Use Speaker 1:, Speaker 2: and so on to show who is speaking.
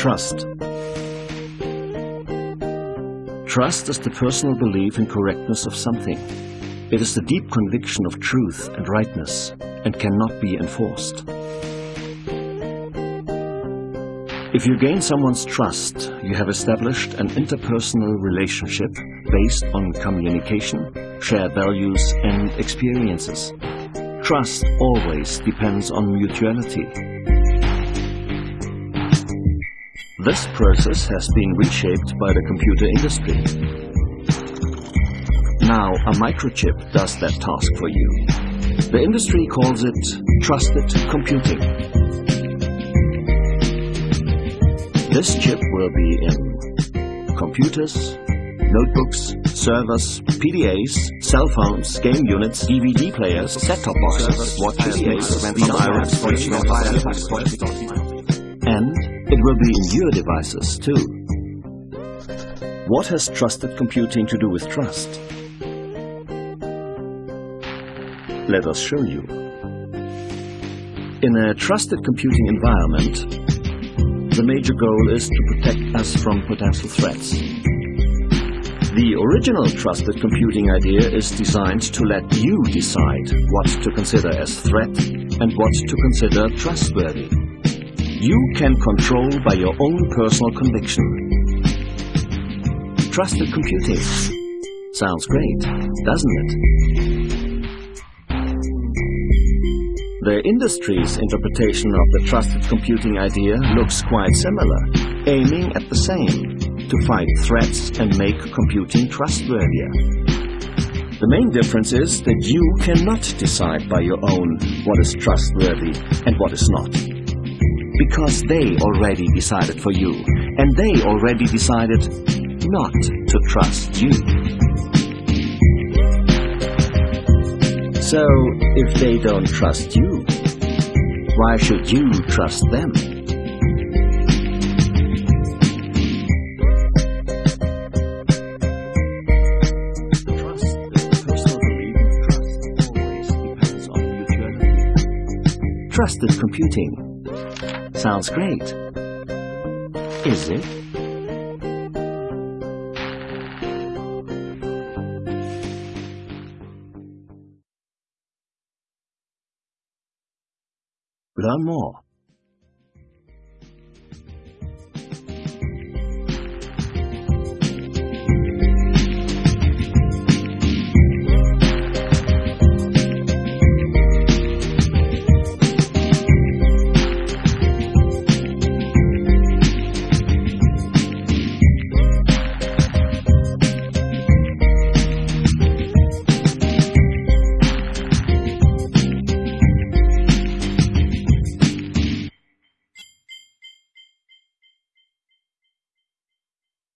Speaker 1: Trust. Trust is the personal belief in correctness of something. It is the deep conviction of truth and rightness and cannot be enforced. If you gain someone's trust, you have established an interpersonal relationship based on communication, shared values and experiences. Trust always depends on mutuality. This process has been reshaped by the computer industry. Now a microchip does that task for you. The industry calls it trusted computing. This chip will be in computers, notebooks, servers, PDAs, cell phones, game units, DVD players, set-top boxes, watches, and it will be in your devices too. What has trusted computing to do with trust? Let us show you. In a trusted computing environment, the major goal is to protect us from potential threats. The original trusted computing idea is designed to let you decide what to consider as threat and what to consider trustworthy. You can control by your own personal conviction. Trusted computing. Sounds great, doesn't it? The industry's interpretation of the trusted computing idea looks quite similar, aiming at the same, to fight threats and make computing trustworthier. The main difference is that you cannot decide by your own what is trustworthy and what is not. Because they already decided for you, and they already decided not to trust you. So, if they don't trust you, why should you trust them? Trust is the personal belief in trust always depends on mutuality. Trusted computing. Sounds great. Is it? 裏も